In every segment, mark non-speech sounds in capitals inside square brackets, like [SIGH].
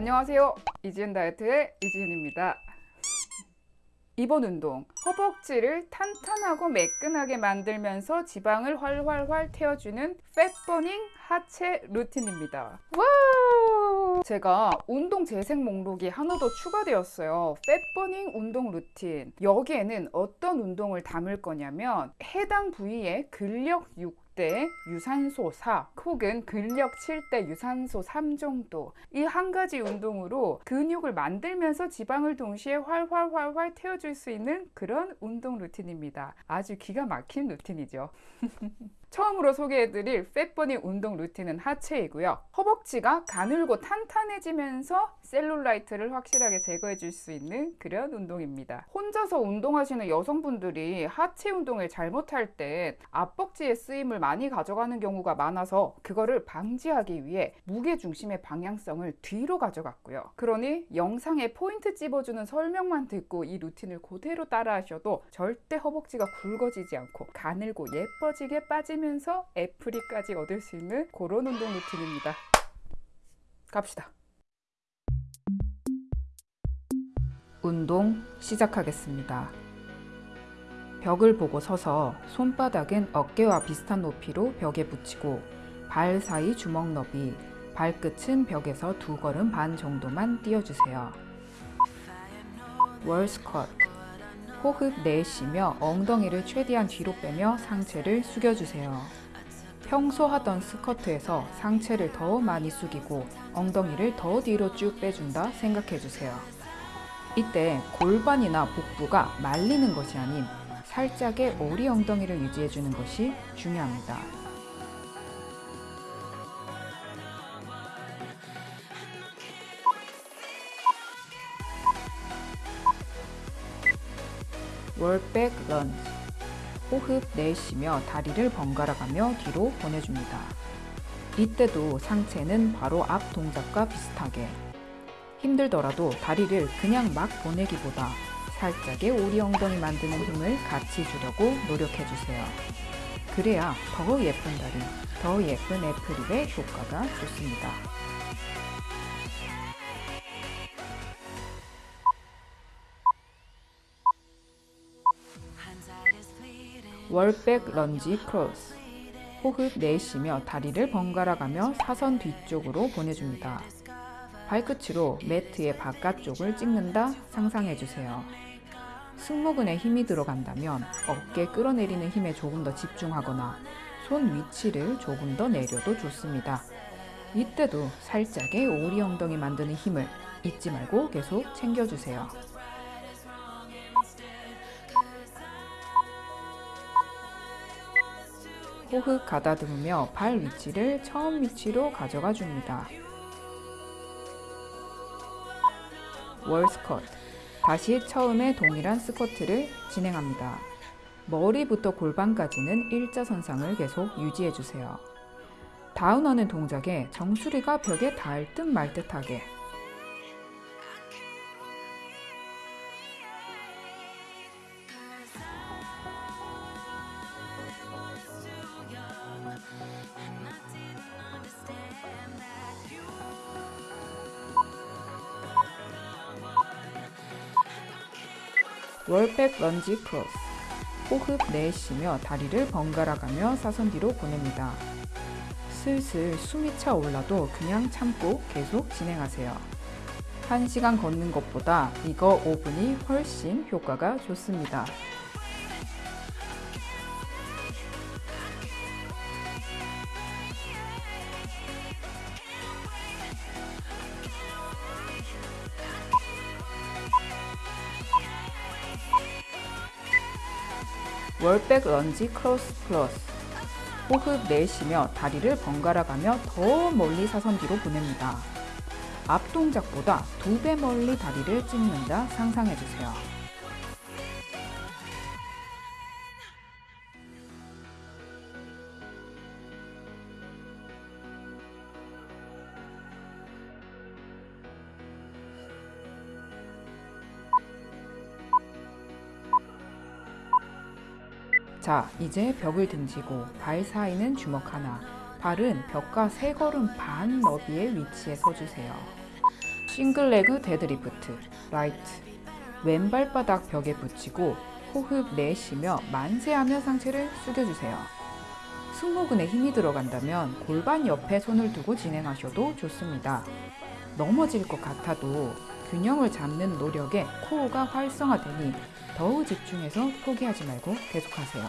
안녕하세요. 이지은 다이어트의 이지은입니다. 이번 운동 허벅지를 탄탄하고 매끈하게 만들면서 지방을 활활활 태워주는 fat burning 하체 루틴입니다 wow! 제가 운동 재생 목록이 하나 더 추가되었어요 fat burning 운동 루틴 여기에는 어떤 운동을 담을 거냐면 해당 부위의 근력 6대 유산소 4 혹은 근력 7대 유산소 3 정도. 이 한 가지 운동으로 근육을 만들면서 지방을 동시에 활활활활 태워줄 수 있는 그런 운동 루틴입니다. 아주 기가 막힌 루틴이죠 [LAUGHS] 처음으로 소개해드릴 fat burning 운동 루틴은 하체이고요. 허벅지가 가늘고 탄탄해지면서 셀룰라이트를 확실하게 제거해 줄 수 있는 그런 운동입니다. 혼자서 운동하시는 여성분들이 하체 운동을 잘못할 때 앞벅지의 쓰임을 많이 가져가는 경우가 많아서 그거를 방지하기 위해 무게 중심의 방향성을 뒤로 가져갔고요. 그러니 영상에 포인트 찝어주는 설명만 듣고 이 루틴을 그대로 따라 하셔도 절대 허벅지가 굵어지지 않고 가늘고 예뻐지게 빠지 는 하면서 apple hip까지 얻을 수 있는 그런 운동 루틴입니다. 갑시다. 운동 시작하겠습니다. 벽을 보고 서서 손바닥은 어깨와 비슷한 높이로 벽에 붙이고 발 사이 주먹 너비, 발끝은 벽에서 두 걸음 반 정도만 띄워주세요. 월스컷 호흡 내쉬며 엉덩이를 최대한 뒤로 빼며 상체를 숙여주세요. 평소 하던 스커트에서 상체를 더 많이 숙이고 엉덩이를 더 뒤로 쭉 빼준다 생각해주세요. 이때 골반이나 복부가 말리는 것이 아닌 살짝의 오리 엉덩이를 유지해주는 것이 중요합니다. 월백 런지 호흡 내쉬며 다리를 번갈아 가며 뒤로 보내줍니다. 이때도 상체는 바로 앞 동작과 비슷하게 힘들더라도 다리를 그냥 막 보내기보다 살짝의 오리 엉덩이 만드는 힘을 같이 주려고 노력해주세요. 그래야 더 예쁜 다리, 더 예쁜 애플립의 효과가 좋습니다. 월백 lunge cross 호흡 내쉬며 다리를 번갈아 가며 사선 뒤쪽으로 보내줍니다. 발끝으로 매트의 바깥쪽을 찍는다 상상해주세요. 승모근에 힘이 들어간다면 어깨 끌어내리는 힘에 조금 더 집중하거나 손 위치를 조금 더 내려도 좋습니다. 이때도 살짝의 오리 엉덩이 만드는 힘을 잊지 말고 계속 챙겨주세요. 호흡 가다듬으며 발 위치를 처음 위치로 가져가 줍니다. 월 스쿼트 다시 처음에 동일한 스쿼트를 진행합니다. 머리부터 골반까지는 일자선상을 계속 유지해주세요. 다운하는 동작에 정수리가 벽에 닿을 듯 말 듯하게 월백 lunge cross 호흡 내쉬며 다리를 번갈아 가며 사선 뒤로 보냅니다. 슬슬 숨이 차 올라도 그냥 참고 계속 진행하세요. 1시간 걷는 것보다 이거 5분이 훨씬 효과가 좋습니다. 월백 lunge cross plus 호흡 내쉬며 다리를 번갈아 가며 더 멀리 사선 뒤로 보냅니다. 앞 동작보다 두 배 멀리 다리를 찍는다 상상해주세요. 자 이제 벽을 등지고 발 사이는 주먹 하나 발은 벽과 세 걸음 반 너비의 위치에 서주세요 single leg deadlift right 왼발바닥 벽에 붙이고 호흡 내쉬며 만세하며 상체를 숙여주세요. 승모근에 힘이 들어간다면 골반 옆에 손을 두고 진행하셔도 좋습니다. 넘어질 것 같아도 균형을 잡는 노력에 코어가 활성화되니 더욱 집중해서 포기하지 말고 계속하세요.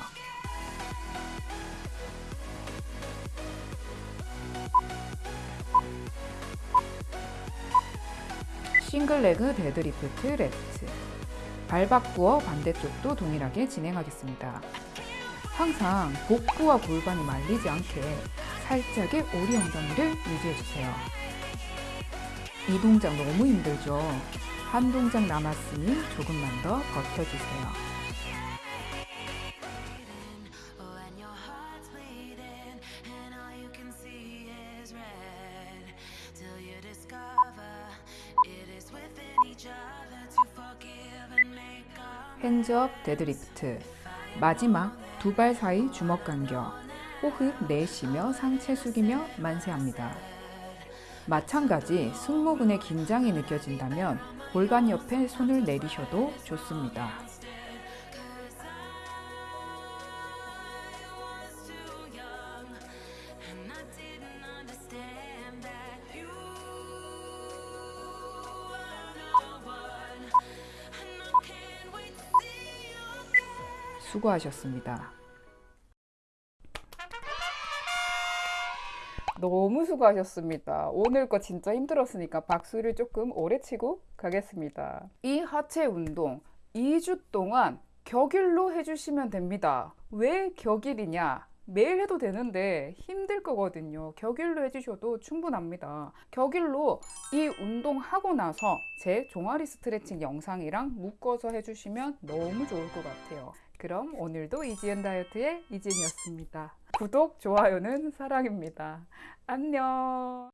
single leg deadlift left 발 바꾸어 반대쪽도 동일하게 진행하겠습니다. 항상 복부와 골반이 말리지 않게 살짝의 오리 엉덩이를 유지해주세요. 이 동작 너무 힘들죠? 한 동작 남았으니 조금만 더 버텨주세요. hands up deadlift 마지막 두 발 사이 주먹 간격 호흡 내쉬며 상체 숙이며 만세합니다. 마찬가지 승모근의 긴장이 느껴진다면 골반 옆에 손을 내리셔도 좋습니다. 수고하셨습니다. 너무 수고하셨습니다. 오늘 거 진짜 힘들었으니까 박수를 조금 오래 치고 가겠습니다. 이 하체 운동 2주 동안 격일로 해주시면 됩니다. 왜 격일이냐? 매일 해도 되는데 힘들 거거든요. 격일로 해주셔도 충분합니다. 격일로 이 운동 하고 나서 제 종아리 스트레칭 영상이랑 묶어서 해주시면 너무 좋을 것 같아요. 그럼 오늘도 이지은 다이어트의 이지은이었습니다. 구독, 좋아요는 사랑입니다. 안녕.